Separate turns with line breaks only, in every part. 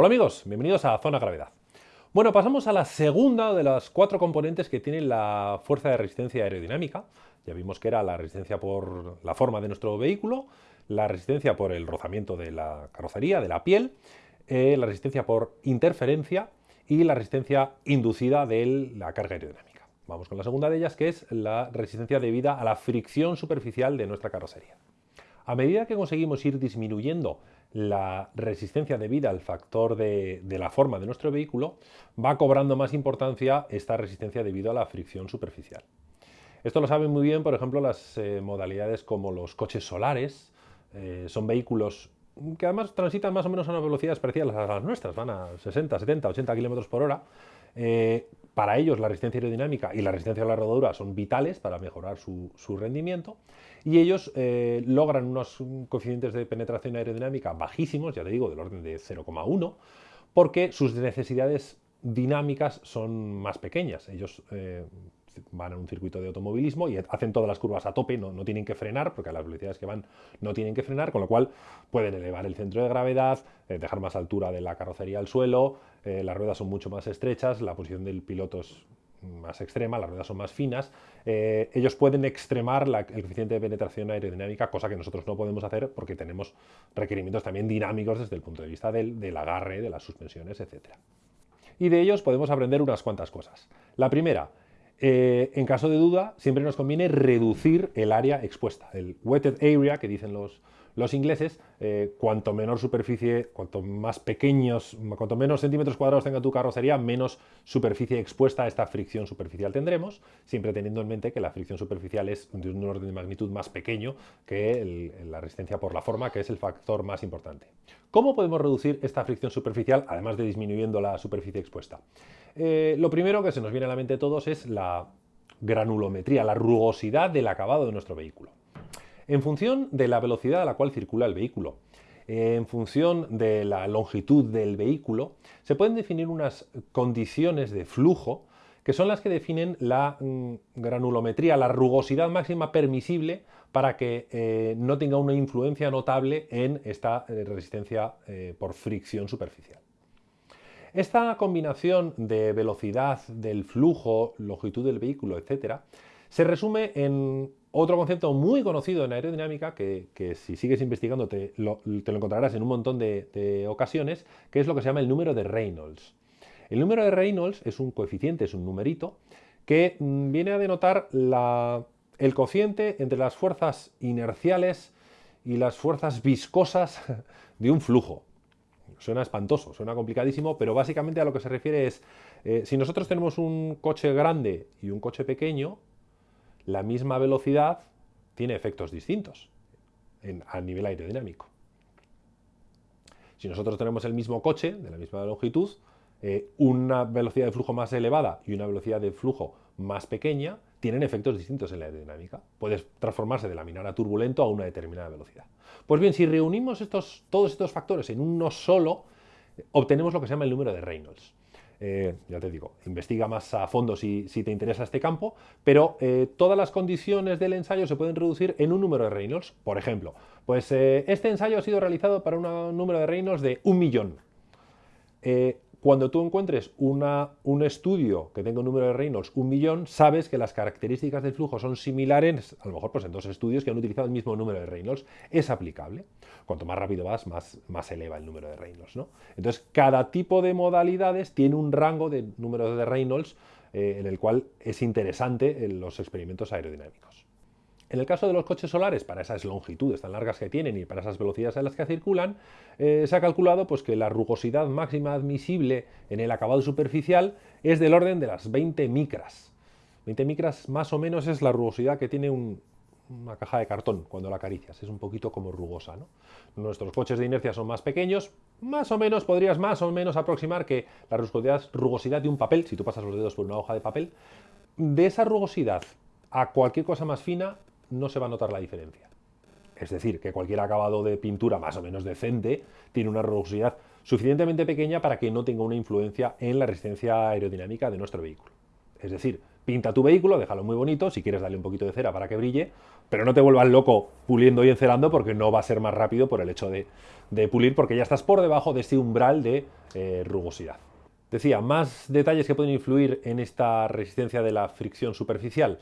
Hola amigos, bienvenidos a Zona Gravedad. Bueno, pasamos a la segunda de las cuatro componentes que tiene la fuerza de resistencia aerodinámica. Ya vimos que era la resistencia por la forma de nuestro vehículo, la resistencia por el rozamiento de la carrocería, de la piel, eh, la resistencia por interferencia y la resistencia inducida de la carga aerodinámica. Vamos con la segunda de ellas, que es la resistencia debida a la fricción superficial de nuestra carrocería. A medida que conseguimos ir disminuyendo la resistencia debida al factor de, la forma de nuestro vehículo, va cobrando más importancia esta resistencia debido a la fricción superficial. Esto lo saben muy bien, por ejemplo, las eh, modalidades como los coches solares, eh, son vehículos que además transitan más o menos a unas velocidades parecidas a las nuestras, van a 60, 70, 80 kilómetros por hora. Eh, para ellos la resistencia aerodinámica y la resistencia a la rodadura son vitales para mejorar su, rendimiento y ellos eh, logran unos coeficientes de penetración aerodinámica bajísimos, ya te digo, del orden de 0,1, porque sus necesidades dinámicas son más pequeñas. Ellos eh, van a un circuito de automovilismo y hacen todas las curvas a tope, no, tienen que frenar, porque a las velocidades que van no tienen que frenar, con lo cual pueden elevar el centro de gravedad, eh, dejar más altura de la carrocería al suelo, eh, las ruedas son mucho más estrechas, la posición del piloto es más extrema, las ruedas son más finas, eh, ellos pueden extremar el coeficiente de penetración aerodinámica, cosa que nosotros no podemos hacer porque tenemos requerimientos también dinámicos desde el punto de vista del, del agarre, de las suspensiones, etc. Y de ellos podemos aprender unas cuantas cosas. La primera, eh, en caso de duda, siempre nos conviene reducir el área expuesta, el wetted area que dicen los, los ingleses, eh, cuanto menor superficie, cuanto más pequeños, cuanto menos centímetros cuadrados tenga tu carrocería, menos superficie expuesta a esta fricción superficial tendremos, siempre teniendo en mente que la fricción superficial es de un orden de magnitud más pequeño que la resistencia por la forma, que es el factor más importante. ¿Cómo podemos reducir esta fricción superficial, además de disminuyendo la superficie expuesta? Eh, lo primero que se nos viene a la mente a todos es la granulometría, la rugosidad del acabado de nuestro vehículo. En función de la velocidad a la cual circula el vehículo, en función de la longitud del vehículo, se pueden definir unas condiciones de flujo que son las que definen la mm, granulometría, la rugosidad máxima permisible para que eh, no tenga una influencia notable en esta eh, resistencia eh, por fricción superficial. Esta combinación de velocidad del flujo, longitud del vehículo, etc., se resume en otro concepto muy conocido en aerodinámica, que, si sigues investigando te lo, encontrarás en un montón de, ocasiones, que es lo que se llama el número de Reynolds. El número de Reynolds es un coeficiente, es un numerito, que mm, viene a denotar el cociente entre las fuerzas inerciales y las fuerzas viscosas de un flujo. Suena espantoso, suena complicadísimo, pero básicamente a lo que se refiere es, eh, si nosotros tenemos un coche grande y un coche pequeño, la misma velocidad tiene efectos distintos a nivel aerodinámico. Si nosotros tenemos el mismo coche, de la misma longitud, eh, una velocidad de flujo más elevada y una velocidad de flujo más pequeña tienen efectos distintos en la aerodinámica. Puedes transformarse de laminar a turbulento a una determinada velocidad. Pues bien, si reunimos estos, todos estos factores en uno solo, obtenemos lo que se llama el número de Reynolds. Eh, ya te digo, investiga más a fondo si, te interesa este campo, pero eh, todas las condiciones del ensayo se pueden reducir en un número de Reynolds. Por ejemplo, pues eh, este ensayo ha sido realizado para un número de Reynolds de un millón. Cuando tú encuentres un estudio que tenga un número de Reynolds un millón, sabes que las características del flujo son similares, a lo mejor pues en dos estudios que han utilizado el mismo número de Reynolds. Es aplicable. Cuanto más rápido vas, más, más eleva el número de Reynolds. ¿no? Entonces, cada tipo de modalidades tiene un rango de número de Reynolds eh, en el cual es interesante en los experimentos aerodinámicos. En el caso de los coches solares, para esas longitudes tan largas que tienen y para esas velocidades a las que circulan, eh, se ha calculado pues, que la rugosidad máxima admisible en el acabado superficial es del orden de las 20 micras. 20 micras más o menos es la rugosidad que tiene una caja de cartón cuando la acaricias, es un poquito como rugosa. Nuestros coches de inercia son más pequeños, más o menos podrías más o menos aproximar que la rugosidad, rugosidad de un papel, si tú pasas los dedos por una hoja de papel, de esa rugosidad a cualquier cosa más fina no se va a notar la diferencia. Es decir, que cualquier acabado de pintura más o menos decente tiene una rugosidad suficientemente pequeña para que no tenga una influencia en la resistencia aerodinámica de nuestro vehículo. Es decir, pinta tu vehículo, déjalo muy bonito, si quieres darle un poquito de cera para que brille, pero no te vuelvas loco puliendo y encerando porque no va a ser más rápido por el hecho de, pulir, porque ya estás por debajo de este umbral de eh, rugosidad. Decía, más detalles que pueden influir en esta resistencia de la fricción superficial.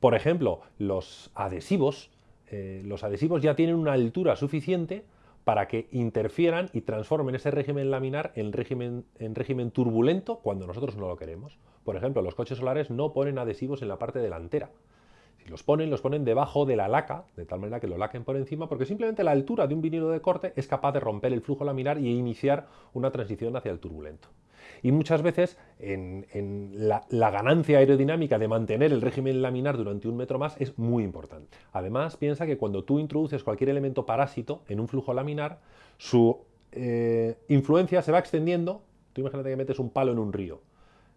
Por ejemplo, los adhesivos. Eh, los adhesivos ya tienen una altura suficiente para que interfieran y transformen ese régimen laminar en régimen, en régimen turbulento cuando nosotros no lo queremos. Por ejemplo, los coches solares no ponen adhesivos en la parte delantera. Si los ponen, los ponen debajo de la laca, de tal manera que lo laquen por encima, porque simplemente la altura de un vinilo de corte es capaz de romper el flujo laminar y iniciar una transición hacia el turbulento. Y muchas veces en, la, ganancia aerodinámica de mantener el régimen laminar durante un metro más es muy importante. Además, piensa que cuando tú introduces cualquier elemento parásito en un flujo laminar, su eh, influencia se va extendiendo. Tú imagínate que metes un palo en un río.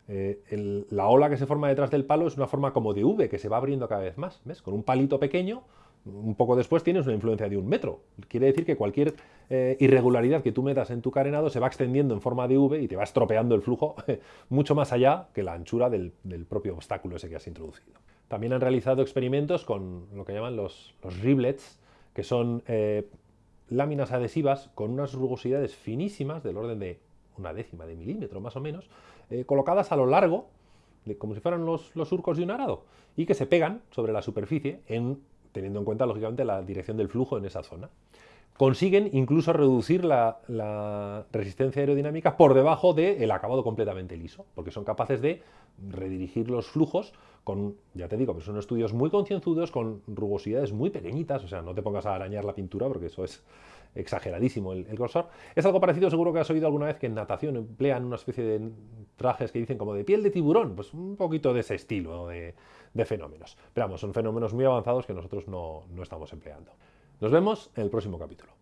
Eh, la ola que se forma detrás del palo es una forma como de V que se va abriendo cada vez más. ¿Ves? Con un palito pequeño un poco después tienes una influencia de un metro. Quiere decir que cualquier eh, irregularidad que tú metas en tu carenado se va extendiendo en forma de V y te va estropeando el flujo mucho más allá que la anchura del, propio obstáculo ese que has introducido. También han realizado experimentos con lo que llaman los, riblets, que son eh, láminas adhesivas con unas rugosidades finísimas del orden de una décima de milímetro más o menos, eh, colocadas a lo largo, como si fueran los surcos de un arado, y que se pegan sobre la superficie en teniendo en cuenta, lógicamente, la dirección del flujo en esa zona. Consiguen incluso reducir la, resistencia aerodinámica por debajo del acabado completamente liso, porque son capaces de redirigir los flujos con, ya te digo, que son estudios muy concienzudos, con rugosidades muy pequeñitas, o sea, no te pongas a arañar la pintura porque eso es exageradísimo el, grosor. Es algo parecido, seguro que has oído alguna vez que en natación emplean una especie de trajes que dicen como de piel de tiburón, pues un poquito de ese estilo de, fenómenos. Pero vamos, son fenómenos muy avanzados que nosotros no, no estamos empleando. Nos vemos en el próximo capítulo.